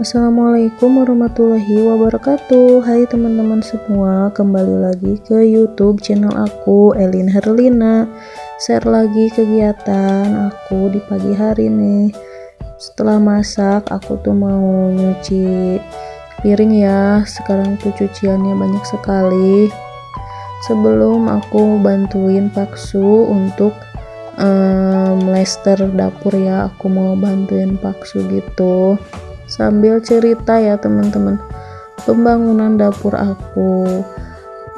Assalamualaikum warahmatullahi wabarakatuh. Hai teman-teman semua Kembali lagi ke youtube channel aku Elin Herlina. Share lagi kegiatan aku di pagi hari nih Setelah masak aku tuh mau nyuci piring ya. Sekarang tuh cuciannya banyak sekali. Sebelum aku bantuin Paksu untuk um, dapur ya Aku mau bantuin Paksu gitu sambil cerita ya teman-teman. Pembangunan dapur aku.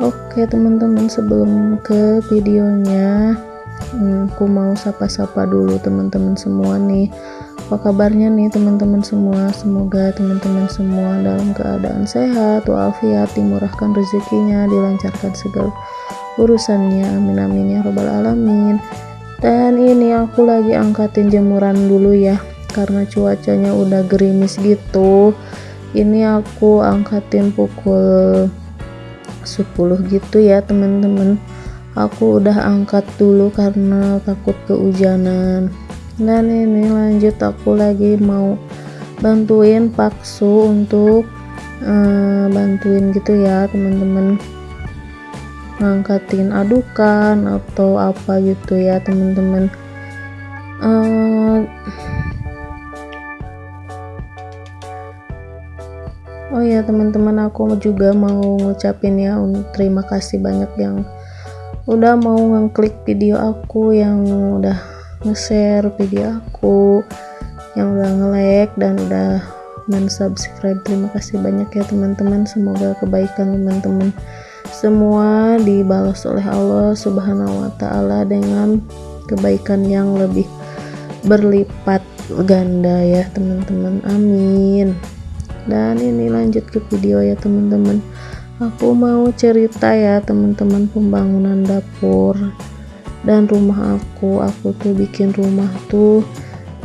Oke teman-teman sebelum ke videonya hmm, aku mau sapa-sapa dulu teman-teman semua nih. Apa kabarnya nih teman-teman semua? Semoga teman-teman semua dalam keadaan sehat walafiat dimurahkan rezekinya dilancarkan segala urusannya. Amin amin ya robbal alamin. Dan ini aku lagi angkatin jemuran dulu ya karena cuacanya udah gerimis gitu ini aku angkatin pukul 10 gitu ya teman-teman. Aku udah angkat dulu karena takut kehujanan. Dan ini lanjut aku lagi mau bantuin paksu untuk uh, bantuin gitu ya teman-teman. Ngangkatin adukan atau apa gitu ya teman-teman. Uh, oh ya teman-teman aku juga mau ngucapin ya terima kasih banyak yang udah mau ngeklik video aku yang udah nge-share video aku yang udah nge-like dan udah men-subscribe. Terima kasih banyak ya teman-teman. Semoga kebaikan teman-teman semua dibalas oleh Allah subhanahu wa ta'ala dengan kebaikan yang lebih berlipat ganda ya teman-teman. Amin dan ini lanjut ke video ya teman-teman. Aku mau cerita ya teman-teman pembangunan dapur dan rumah aku. Aku tuh bikin rumah tuh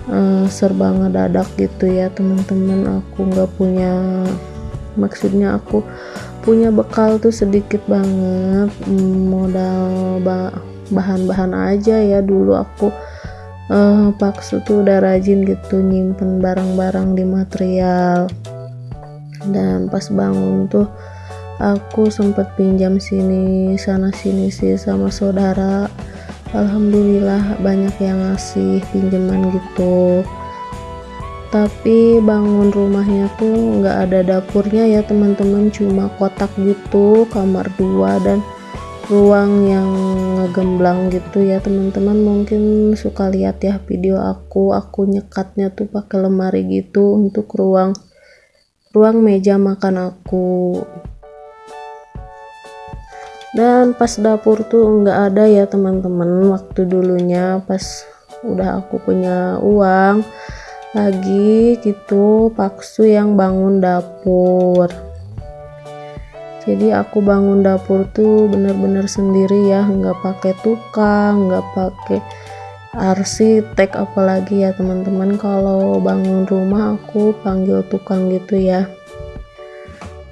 uh, serba ngedadak gitu ya teman-teman. Aku nggak punya maksudnya aku punya bekal tuh sedikit banget modal bahan-bahan aja ya. Dulu aku uh, paksu tuh udah rajin gitu nyimpen barang-barang di material dan pas bangun tuh aku sempat pinjam sini sana sini sih sama saudara. Alhamdulillah banyak yang ngasih pinjaman gitu. Tapi bangun rumahnya tuh nggak ada dapurnya ya teman-teman. Cuma kotak gitu kamar dua dan ruang yang ngegemblang gitu ya teman-teman. Mungkin suka lihat ya video aku. Aku nyekatnya tuh pakai lemari gitu untuk ruang ruang meja makan aku. Dan pas dapur tuh nggak ada ya teman-teman. Waktu dulunya pas udah aku punya uang lagi gitu paksu yang bangun dapur. Jadi aku bangun dapur tuh bener-bener sendiri ya nggak pakai tukang nggak pakai arsitek apalagi ya teman-teman. Kalau bangun rumah aku panggil tukang gitu ya.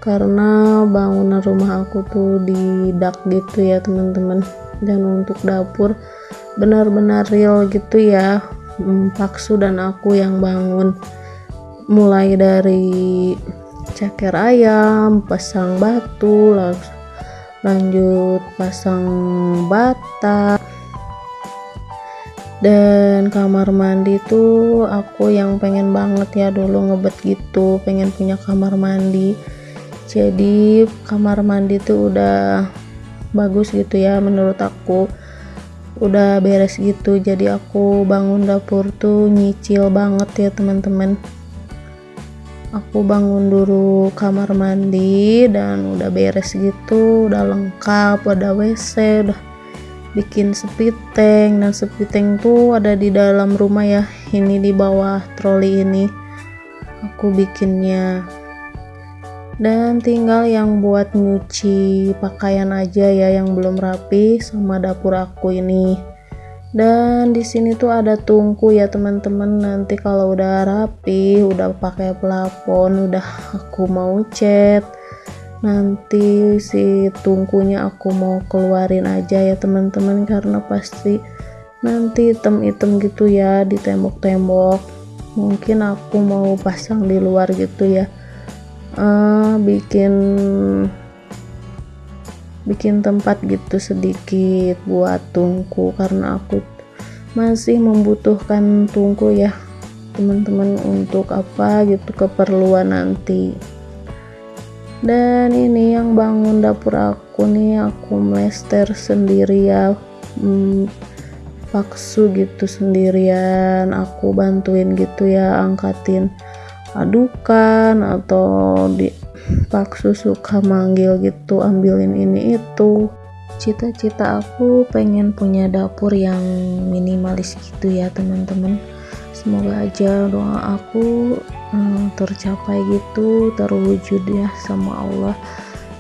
Karena bangunan rumah aku tuh di dak gitu ya teman-teman. Dan untuk dapur benar-benar real gitu ya. Hmm, Paksu dan aku yang bangun. Mulai dari ceker ayam pasang batu lanjut pasang bata dan kamar mandi tuh aku yang pengen banget ya dulu ngebet gitu pengen punya kamar mandi. Jadi kamar mandi tuh udah bagus gitu ya menurut aku. Udah beres gitu jadi aku bangun dapur tuh nyicil banget ya teman-teman. Aku bangun dulu kamar mandi dan udah beres gitu udah lengkap udah WC udah bikin sepiteng dan sepiteng tuh ada di dalam rumah ya ini di bawah troli ini. Aku bikinnya. Dan tinggal yang buat nyuci pakaian aja ya yang belum rapi sama dapur aku ini. Dan di sini tuh ada tungku ya teman-teman. Nanti kalau udah rapi udah pakai plafon udah aku mau cat nanti si tungkunya aku mau keluarin aja ya teman-teman karena pasti nanti item-item gitu ya di tembok-tembok. Mungkin aku mau pasang di luar gitu ya. Uh, bikin bikin tempat gitu sedikit buat tungku karena aku masih membutuhkan tungku ya teman-teman untuk apa gitu keperluan nanti dan ini yang bangun dapur aku nih aku mlester sendiri ya hmm, paksu gitu sendirian aku bantuin gitu ya angkatin adukan atau di paksu suka manggil gitu ambilin ini itu. Cita-cita aku pengen punya dapur yang minimalis gitu ya teman-teman. Semoga aja doa aku hmm, tercapai gitu terwujud ya sama Allah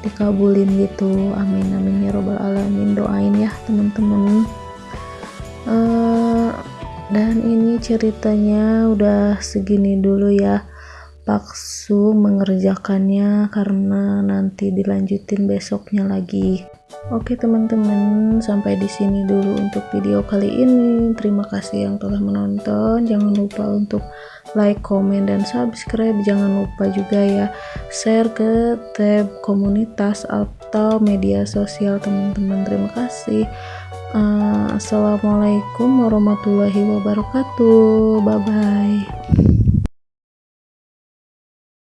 dikabulin gitu amin amin ya robbal alamin doain ya teman-teman uh, dan ini ceritanya udah segini dulu ya paksu mengerjakannya karena nanti dilanjutin besoknya lagi. Oke teman-teman, sampai di sini dulu untuk video kali ini. Terima kasih yang telah menonton. Jangan lupa untuk like, komen, dan subscribe. Jangan lupa juga ya share ke tab komunitas atau media sosial teman-teman. Terima kasih. Uh, Assalamualaikum warahmatullahi wabarakatuh. Bye bye.